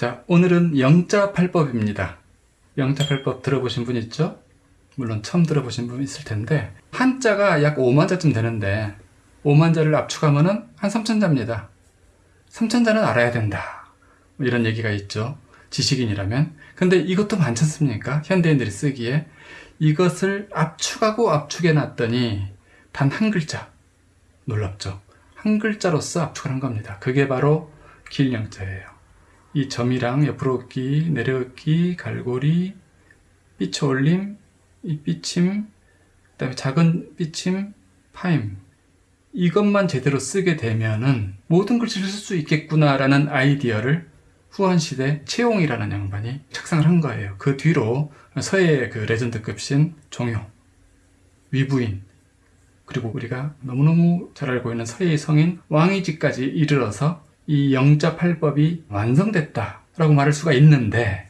자, 오늘은 영자팔법입니다. 영자팔법 들어보신 분 있죠? 물론 처음 들어보신 분 있을 텐데 한자가 약 5만 자쯤 되는데 5만 자를 압축하면 한 3천 자입니다. 3천 자는 알아야 된다. 뭐 이런 얘기가 있죠. 지식인이라면. 근데 이것도 많지 않습니까? 현대인들이 쓰기에 이것을 압축하고 압축해 놨더니 단 한 글자. 놀랍죠? 한 글자로서 압축을 한 겁니다. 그게 바로 길영자예요. 이 점이랑 옆으로 긋기, 내려 긋기, 갈고리, 삐쳐 올림, 이 삐침, 그 다음에 작은 삐침, 파임. 이것만 제대로 쓰게 되면은 모든 글씨를 쓸 수 있겠구나 라는 아이디어를 후한시대 채용이라는 양반이 착상을 한 거예요. 그 뒤로 서해의 그 레전드급 신 종효, 위부인, 그리고 우리가 너무너무 잘 알고 있는 서해의 성인 왕이지까지 이르러서 이 영자팔법이 완성됐다라고 말할 수가 있는데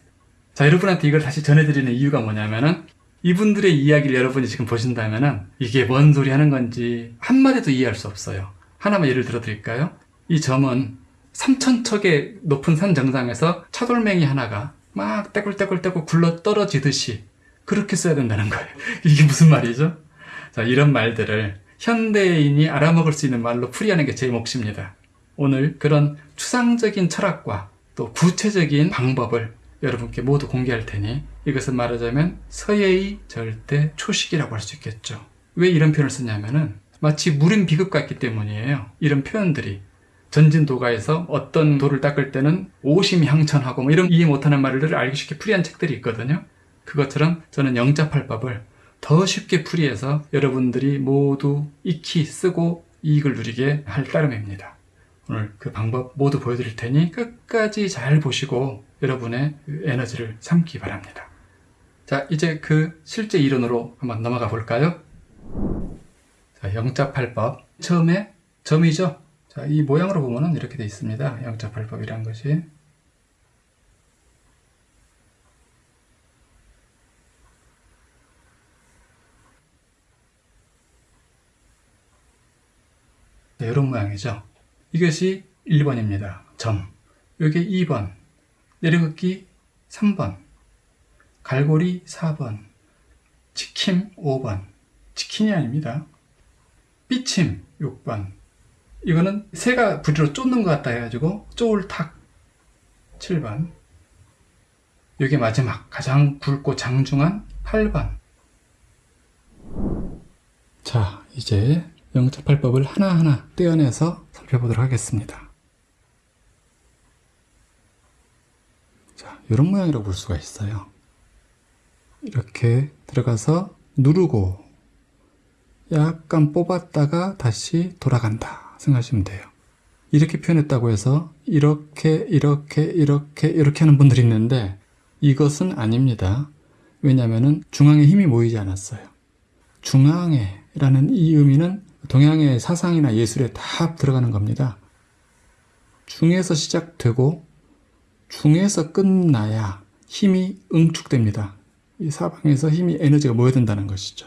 자 여러분한테 이걸 다시 전해드리는 이유가 뭐냐면은 이분들의 이야기를 여러분이 지금 보신다면은 이게 뭔 소리 하는 건지 한마디도 이해할 수 없어요. 하나만 예를 들어 드릴까요? 이 점은 3천척의 높은 산 정상에서 차돌맹이 하나가 막 떼굴떼굴떼굴 굴러 떨어지듯이 그렇게 써야 된다는 거예요. 이게 무슨 말이죠? 자, 이런 말들을 현대인이 알아먹을 수 있는 말로 풀이하는 게 제 몫입니다. 오늘 그런 추상적인 철학과 또 구체적인 방법을 여러분께 모두 공개할 테니 이것은 말하자면 서예의 절대 초식이라고 할 수 있겠죠. 왜 이런 표현을 쓰냐면은 마치 물인 비급 같기 때문이에요. 이런 표현들이 전진도가에서 어떤 돌을 닦을 때는 오심향천하고 뭐 이런 이해 못하는 말을 알기 쉽게 풀이한 책들이 있거든요. 그것처럼 저는 영자팔법을 더 쉽게 풀이해서 여러분들이 모두 익히 쓰고 이익을 누리게 할 따름입니다. 오늘 그 방법 모두 보여드릴 테니 끝까지 잘 보시고 여러분의 그 에너지를 삼기 바랍니다. 자, 이제 그 실제 이론으로 한번 넘어가 볼까요? 자, 영자팔법. 처음에 점이죠? 자, 이 모양으로 보면은 이렇게 되어 있습니다. 영자팔법이란 것이. 네, 이런 모양이죠. 이것이 1번입니다. 점. 여기 2번. 내려긋기 3번. 갈고리 4번. 치킴 5번. 치킨이 아닙니다. 삐침 6번. 이거는 새가 부리로 쫓는 것 같다 해가지고 쪼울탁 7번. 여기 마지막 가장 굵고 장중한 8번. 자, 이제 영자팔법을 하나하나 떼어내서 살펴보도록 하겠습니다. 자, 이런 모양이라고 볼 수가 있어요. 이렇게 들어가서 누르고 약간 뽑았다가 다시 돌아간다 생각하시면 돼요. 이렇게 표현했다고 해서 이렇게 이렇게 이렇게 이렇게 하는 분들이 있는데 이것은 아닙니다. 왜냐하면 중앙에 힘이 모이지 않았어요. 중앙에 라는 이 의미는 동양의 사상이나 예술에 다 들어가는 겁니다. 중에서 시작되고 중에서 끝나야 힘이 응축됩니다. 이 사방에서 힘이 에너지가 모여든다는 것이죠.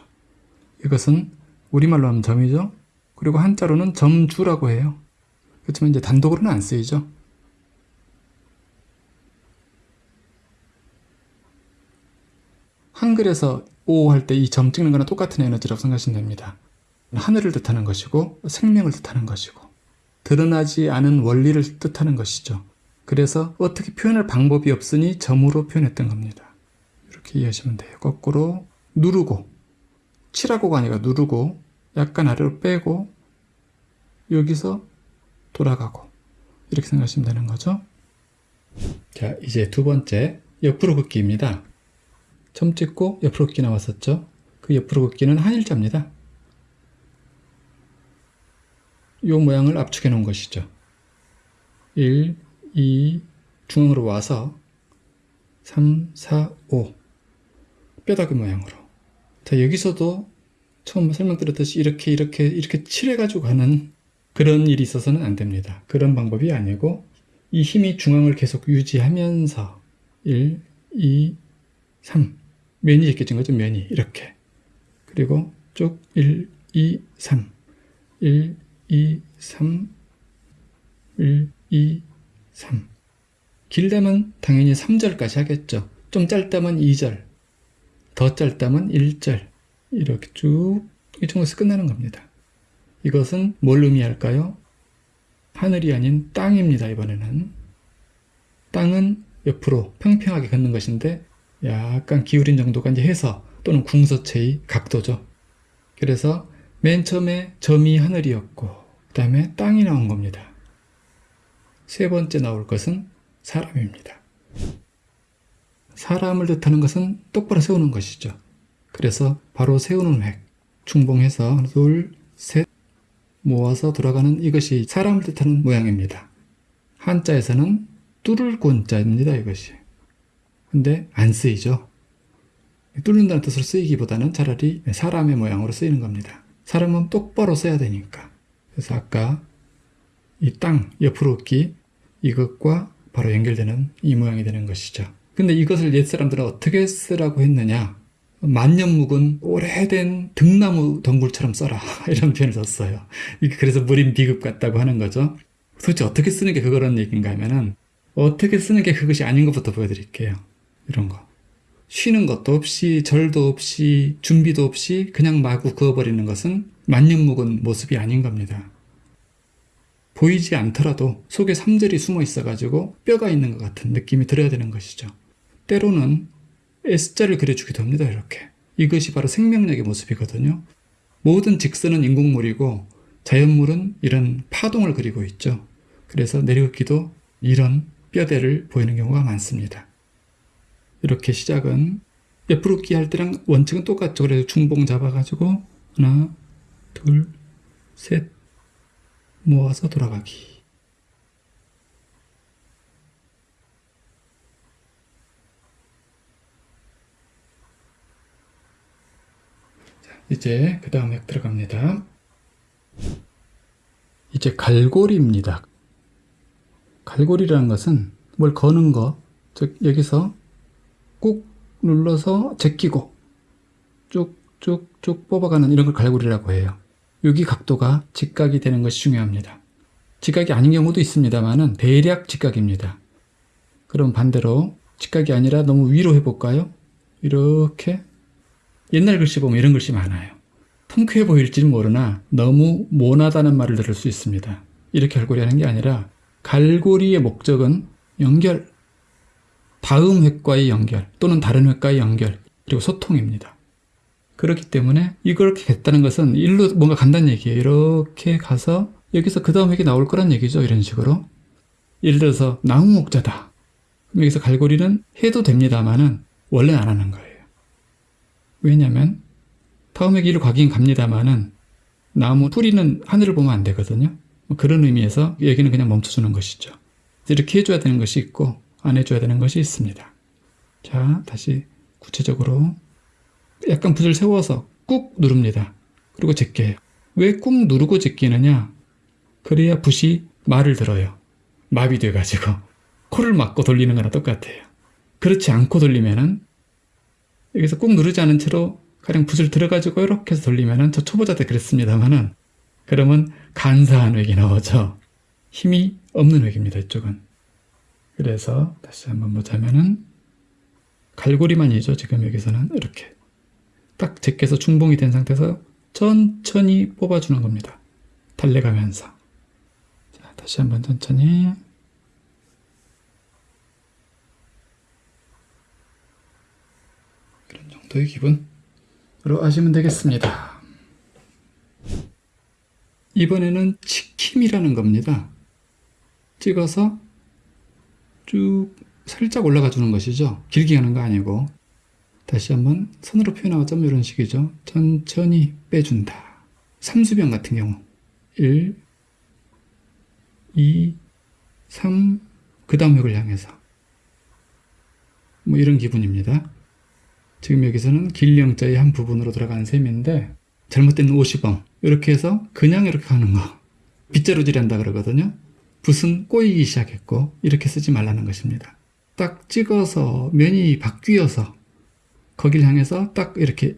이것은 우리말로 하면 점이죠. 그리고 한자로는 점주라고 해요. 그렇지만 이제 단독으로는 안 쓰이죠. 한글에서 오 할 때 이 점 찍는 거랑 똑같은 에너지라고 생각하시면 됩니다. 하늘을 뜻하는 것이고 생명을 뜻하는 것이고 드러나지 않은 원리를 뜻하는 것이죠. 그래서 어떻게 표현할 방법이 없으니 점으로 표현했던 겁니다. 이렇게 이해하시면 돼요. 거꾸로 누르고 칠하고가 아니라 누르고 약간 아래로 빼고 여기서 돌아가고 이렇게 생각하시면 되는 거죠. 자 이제 두 번째 옆으로 긋기입니다. 점 찍고 옆으로 긋기 나왔었죠. 그 옆으로 긋기는 한일자입니다. 이 모양을 압축해 놓은 것이죠. 1, 2, 중앙으로 와서 3, 4, 5 뼈다귀 모양으로. 자 여기서도 처음 설명드렸듯이 이렇게 이렇게 이렇게 칠해가지고 가는 그런 일이 있어서는 안 됩니다. 그런 방법이 아니고 이 힘이 중앙을 계속 유지하면서 1, 2, 3 면이 제껴진 거죠 면이. 이렇게. 그리고 쭉 1, 2, 3 1, 2, 3 1, 2, 3 길다면 당연히 3절까지 하겠죠. 좀 짧다면 2절, 더 짧다면 1절 이렇게 쭉 이 정도에서 끝나는 겁니다. 이것은 뭘 의미할까요? 하늘이 아닌 땅입니다. 이번에는 땅은 옆으로 평평하게 걷는 것인데 약간 기울인 정도가 이제 해서 또는 궁서체의 각도죠. 그래서 맨 처음에 점이 하늘이었고 그 다음에 땅이 나온 겁니다. 세 번째 나올 것은 사람입니다. 사람을 뜻하는 것은 똑바로 세우는 것이죠. 그래서 바로 세우는 획, 중봉해서 둘, 셋 모아서 돌아가는 이것이 사람을 뜻하는 모양입니다. 한자에서는 뚫을 곤자입니다. 이것이. 근데 안 쓰이죠. 뚫는다는 뜻으로 쓰이기보다는 차라리 사람의 모양으로 쓰이는 겁니다. 사람은 똑바로 써야 되니까. 그래서 아까 이 땅 옆으로 기 이것과 바로 연결되는 이 모양이 되는 것이죠. 근데 이것을 옛 사람들은 어떻게 쓰라고 했느냐? 만년 묵은 오래된 등나무 덩굴처럼 써라 이런 표현을 썼어요. 그래서 무림 비급 같다고 하는 거죠. 도대체 어떻게 쓰는 게 그거란 얘기인가 하면은 어떻게 쓰는 게 그것이 아닌 것부터 보여드릴게요. 이런 거. 쉬는 것도 없이 절도 없이 준비도 없이 그냥 마구 그어버리는 것은 만년 묵은 모습이 아닌 겁니다. 보이지 않더라도 속에 삼절이 숨어 있어가지고 뼈가 있는 것 같은 느낌이 들어야 되는 것이죠. 때로는 S자를 그려주기도 합니다. 이렇게. 이것이 바로 생명력의 모습이거든요. 모든 직선은 인공물이고 자연물은 이런 파동을 그리고 있죠. 그래서 내려긋기도 이런 뼈대를 보이는 경우가 많습니다. 이렇게 시작은 옆으로 끼 할 때랑 원칙은 똑같죠. 그래서 중봉 잡아가지고 하나, 둘, 셋 모아서 돌아가기. 이제 그 다음 액 들어갑니다. 이제 갈고리입니다. 갈고리라는 것은 뭘 거는 거, 즉 여기서 꾹 눌러서 제끼고 쭉쭉쭉 뽑아가는 이런 걸 갈고리라고 해요. 여기 각도가 직각이 되는 것이 중요합니다. 직각이 아닌 경우도 있습니다만은 대략 직각입니다. 그럼 반대로 직각이 아니라 너무 위로 해볼까요? 이렇게 옛날 글씨 보면 이런 글씨 많아요. 통쾌해 보일지는 모르나 너무 모나다는 말을 들을 수 있습니다. 이렇게 갈고리 하는 게 아니라 갈고리의 목적은 연결, 다음 획과의 연결 또는 다른 획과의 연결 그리고 소통입니다. 그렇기 때문에 이걸 했다는 것은 일로 뭔가 간다는 얘기예요. 이렇게 가서 여기서 그 다음 획이 나올 거란 얘기죠. 이런 식으로. 예를 들어서 나무 목자다. 여기서 갈고리는 해도 됩니다만은 원래 안 하는 거예요. 왜냐하면 다음에 길을 가긴 갑니다만은 나무 뿌리는 하늘을 보면 안 되거든요. 뭐 그런 의미에서 여기는 그냥 멈춰주는 것이죠. 이렇게 해줘야 되는 것이 있고 안 해줘야 되는 것이 있습니다. 자 다시 구체적으로 약간 붓을 세워서 꾹 누릅니다. 그리고 제껴요. 왜 꾹 누르고 제끼느냐? 그래야 붓이 말을 들어요. 마비돼가지고 코를 막고 돌리는 거나 똑같아요. 그렇지 않고 돌리면은 여기서 꾹 누르지 않은 채로 가령 붓을 들어가지고 이렇게 해서 돌리면은 저 초보자 때 그랬습니다만은 그러면 간사한 획이 나오죠. 힘이 없는 획입니다. 이쪽은. 그래서 다시 한번 보자면은 갈고리만이죠. 지금 여기서는 이렇게 딱 제껴서 중봉이 된 상태에서 천천히 뽑아주는 겁니다. 달래가면서. 자, 다시 한번 천천히. 이런 정도의 기분으로 하시면 되겠습니다. 이번에는 치킴이라는 겁니다. 찍어서 쭉 살짝 올라가 주는 것이죠. 길게 가는 거 아니고 다시 한번 손으로 표현하자면 이런 식이죠. 천천히 빼준다. 삼수병 같은 경우 1, 2, 3, 그 다음 획을 향해서 뭐 이런 기분입니다. 지금 여기서는 길령자의 한 부분으로 들어가는 셈인데 잘못된 50원 이렇게 해서 그냥 이렇게 가는 거 빗자루질 한다 그러거든요. 붓은 꼬이기 시작했고 이렇게 쓰지 말라는 것입니다. 딱 찍어서 면이 바뀌어서 거기를 향해서 딱 이렇게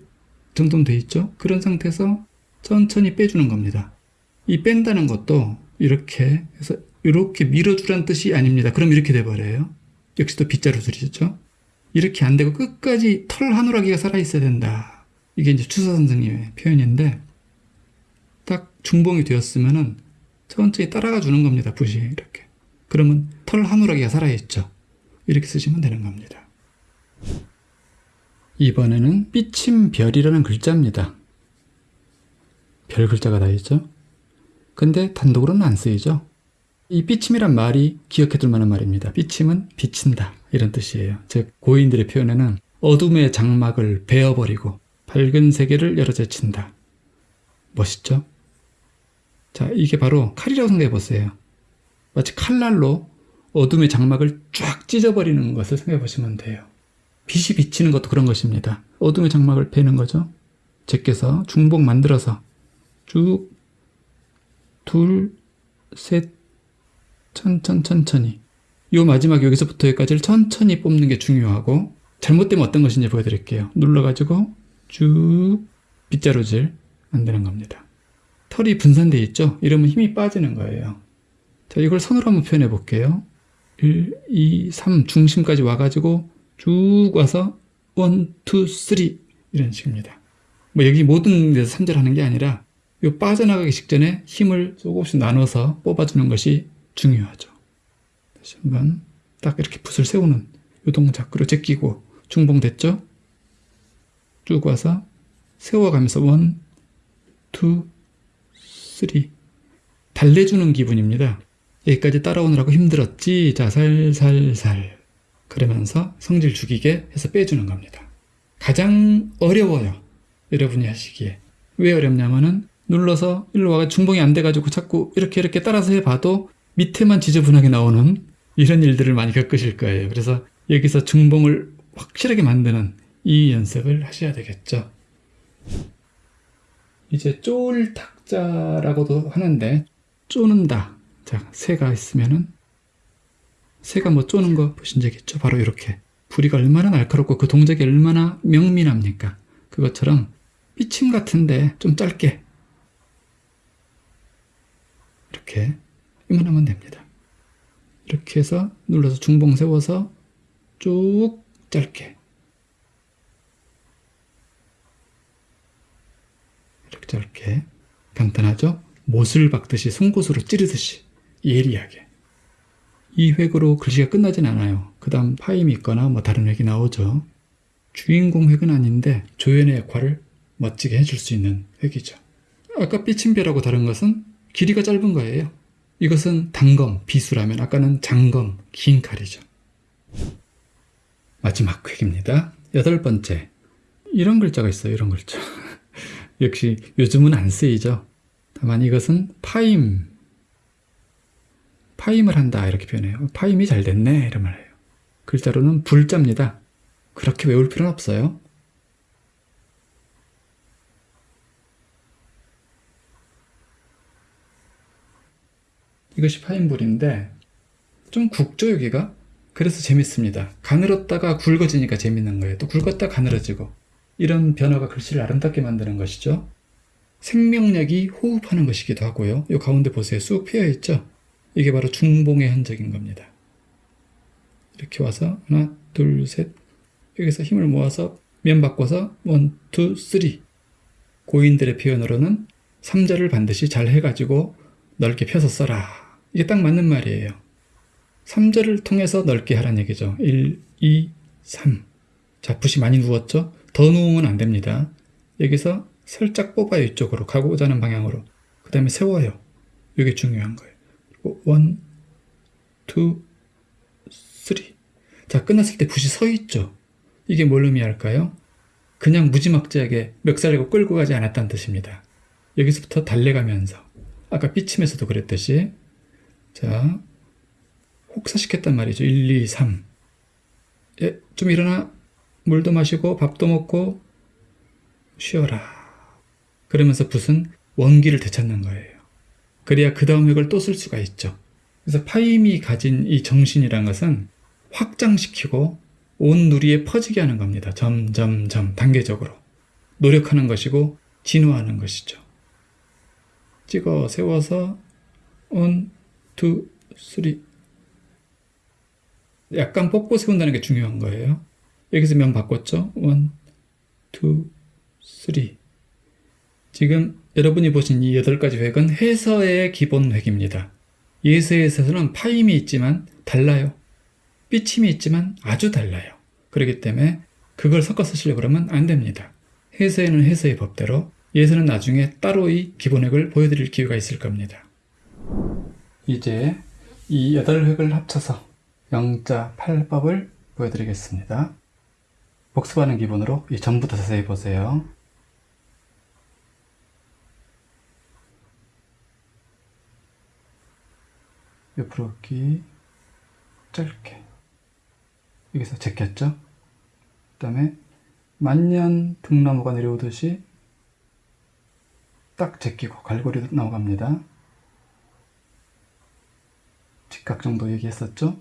정돈돼 있죠. 그런 상태에서 천천히 빼주는 겁니다. 이 뺀다는 것도 이렇게 해서 이렇게 밀어주란 뜻이 아닙니다. 그럼 이렇게 돼버려요. 역시 또 빗자루 줄이죠. 이렇게 안 되고 끝까지 털 하누라기가 살아있어야 된다. 이게 이제 추사 선생님의 표현인데 딱 중봉이 되었으면은 천천히 따라가 주는 겁니다. 붓이 이렇게. 그러면 털 하누라기가 살아있죠. 이렇게 쓰시면 되는 겁니다. 이번에는 삐침별이라는 글자입니다. 별 글자가 다 있죠. 근데 단독으로는 안 쓰이죠. 이 삐침이란 말이 기억해둘 만한 말입니다. 삐침은 비친다 이런 뜻이에요. 즉 고인들의 표현에는 어둠의 장막을 베어버리고 밝은 세계를 열어제친다. 멋있죠? 자, 이게 바로 칼이라고 생각해 보세요. 마치 칼날로 어둠의 장막을 쫙 찢어버리는 것을 생각해 보시면 돼요. 빛이 비치는 것도 그런 것입니다. 어둠의 장막을 베는 거죠. 제껴서 중복 만들어서 쭉 둘, 셋, 천천 천천히 요 마지막 여기서부터 여기까지를 천천히 뽑는 게 중요하고 잘못되면 어떤 것인지 보여드릴게요. 눌러가지고 쭉 빗자루질 만드는 겁니다. 털이 분산되어 있죠? 이러면 힘이 빠지는 거예요. 자, 이걸 선으로 한번 표현해 볼게요. 1, 2, 3 중심까지 와가지고 쭉 와서 1, 2, 3 이런 식입니다. 뭐 여기 모든 데서 삼절하는 게 아니라 요 빠져나가기 직전에 힘을 조금씩 나눠서 뽑아주는 것이 중요하죠. 다시 한번 딱 이렇게 붓을 세우는 요 동작 그리고 제끼고 중봉됐죠? 쭉 와서 세워가면서 one, two, three 달래주는 기분입니다. 여기까지 따라오느라고 힘들었지? 자, 살살살 그러면서 성질 죽이게 해서 빼주는 겁니다. 가장 어려워요. 여러분이 하시기에. 왜 어렵냐면은 눌러서 일로 와가 중봉이 안 돼가지고 자꾸 이렇게 이렇게 따라서 해봐도 밑에만 지저분하게 나오는 이런 일들을 많이 겪으실 거예요. 그래서 여기서 중봉을 확실하게 만드는 이 연습을 하셔야 되겠죠. 이제 쫄 탁자라고도 하는데 쪼는다. 자, 새가 있으면은 새가 뭐 쪼는 거 보신 적 있죠? 바로 이렇게 부리가 얼마나 날카롭고 그 동작이 얼마나 명민합니까? 그것처럼 삐침 같은데 좀 짧게 이렇게 이만하면 됩니다. 이렇게 해서 눌러서 중봉 세워서 쭉 짧게 이렇게 짧게 간단하죠? 못을 박듯이 송곳으로 찌르듯이 예리하게 이 획으로 글씨가 끝나진 않아요. 그 다음 파임이 있거나 뭐 다른 획이 나오죠. 주인공 획은 아닌데 조연의 역할을 멋지게 해줄 수 있는 획이죠. 아까 삐침별하고 다른 것은 길이가 짧은 거예요. 이것은 단검, 비수라면 아까는 장검, 긴 칼이죠. 마지막 획입니다. 여덟 번째. 이런 글자가 있어요. 이런 글자. 역시 요즘은 안 쓰이죠. 다만 이것은 파임. 파임을 한다 이렇게 표현해요. 파임이 잘 됐네 이런 말이에요. 글자로는 불자입니다. 그렇게 외울 필요는 없어요. 이것이 파인불인데 좀 굵죠 여기가? 그래서 재밌습니다. 가늘었다가 굵어지니까 재밌는 거예요. 또 굵었다 가늘어지고 이런 변화가 글씨를 아름답게 만드는 것이죠. 생명력이 호흡하는 것이기도 하고요. 이 가운데 보세요. 쑥 피어 있죠? 이게 바로 중봉의 흔적인 겁니다. 이렇게 와서 하나, 둘, 셋 여기서 힘을 모아서 면 바꿔서 one, two, three 고인들의 표현으로는 3자를 반드시 잘 해가지고 넓게 펴서 써라 이게 딱 맞는 말이에요. 3절을 통해서 넓게 하라는 얘기죠. 1, 2, 3. 자, 붓이 많이 누웠죠? 더 누우면 안 됩니다. 여기서 살짝 뽑아요. 이쪽으로. 가고자 하는 방향으로. 그 다음에 세워요. 이게 중요한 거예요. 그리고 1, 2, 3. 자, 끝났을 때 붓이 서 있죠? 이게 뭘 의미할까요? 그냥 무지막지하게 멱살리고 끌고 가지 않았다는 뜻입니다. 여기서부터 달래가면서 아까 삐침에서도 그랬듯이 자, 혹사시켰단 말이죠. 1, 2, 3. 예, 좀 일어나. 물도 마시고 밥도 먹고 쉬어라. 그러면서 붓은 원기를 되찾는 거예요. 그래야 그 다음 획을 또 쓸 수가 있죠. 그래서 파임이 가진 이 정신이란 것은 확장시키고 온 누리에 퍼지게 하는 겁니다. 점점점 단계적으로. 노력하는 것이고 진화하는 것이죠. 찍어 세워서 one, two, three. 약간 뻗고 세운다는 게 중요한 거예요. 여기서 면 바꿨죠? one, two, three. 지금 여러분이 보신 이 여덟 가지 획은 해서의 기본 획입니다. 예서에서는 파임이 있지만 달라요. 삐침이 있지만 아주 달라요. 그렇기 때문에 그걸 섞어 쓰시려고 그러면 안 됩니다. 해서에는 해서의 법대로, 예서는 나중에 따로의 기본획을 보여드릴 기회가 있을 겁니다. 이제 이 여덟 획을 합쳐서 영자 8법을 보여드리겠습니다. 복습하는 기본으로 이 전부터 자세히 보세요. 옆으로 걷기 짧게 여기서 제꼈죠? 그 다음에 만년 등나무가 내려오듯이 딱 제끼고 갈고리 넘어갑니다. 직각 정도 얘기했었죠?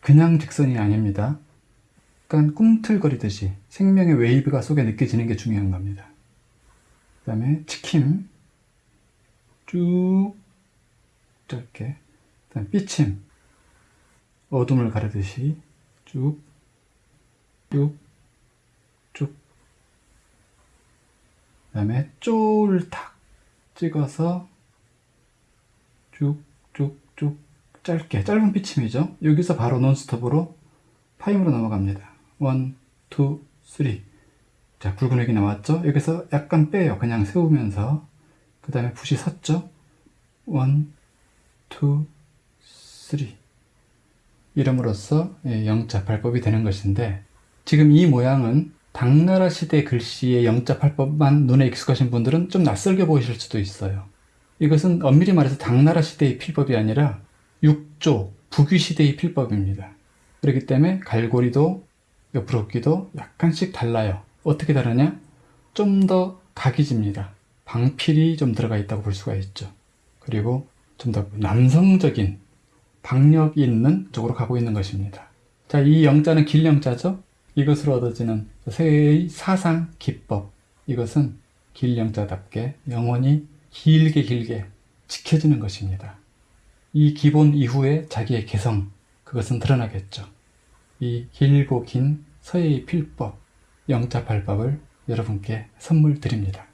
그냥 직선이 아닙니다. 약간 꿈틀거리듯이 생명의 웨이브가 속에 느껴지는 게 중요한 겁니다. 그 다음에 치킴 쭉 짧게 그 다음 삐침 어둠을 가르듯이 쭉 쭉, 쭉. 그 다음에 쫄 탁 찍어서 쭉, 쭉, 쭉 짧게 짧은 삐침이죠. 여기서 바로 논스톱으로 파임으로 넘어갑니다. one, two, three. 자, 굵은 획이 나왔죠? 여기서 약간 빼요. 그냥 세우면서. 그 다음에 붓이 섰죠? one, two, three. 이럼으로써 예, 영자 팔법이 되는 것인데 지금 이 모양은 당나라 시대 글씨의 영자 팔법만 눈에 익숙하신 분들은 좀 낯설게 보이실 수도 있어요. 이것은 엄밀히 말해서 당나라 시대의 필법이 아니라 육조, 북위 시대의 필법입니다. 그렇기 때문에 갈고리도 옆으로 굽기도 약간씩 달라요. 어떻게 다르냐? 좀 더 각이 집니다. 방필이 좀 들어가 있다고 볼 수가 있죠. 그리고 좀 더 남성적인 박력이 있는 쪽으로 가고 있는 것입니다. 자, 이 영자는 길영자죠? 이것으로 얻어지는 새의 사상 기법. 이것은 길영자답게 영원히 길게 길게 지켜지는 것입니다. 이 기본 이후에 자기의 개성, 그것은 드러나겠죠. 이 길고 긴 서예의 필법, 영자 발법을 여러분께 선물 드립니다.